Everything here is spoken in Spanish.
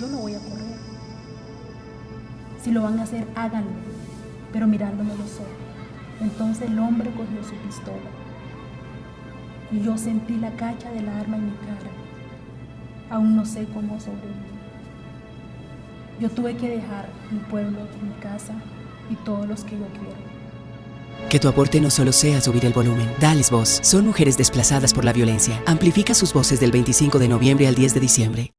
yo no voy a correr. Si lo van a hacer, háganlo, pero mirándome los ojos. Entonces el hombre cogió su pistola y yo sentí la cacha del arma en mi cara. Aún no sé cómo sobreviví. Yo tuve que dejar mi pueblo, mi casa y todos los que yo quiero. Que tu aporte no solo sea subir el volumen, dales voz. Son mujeres desplazadas por la violencia. Amplifica sus voces del 25 de noviembre al 10 de diciembre.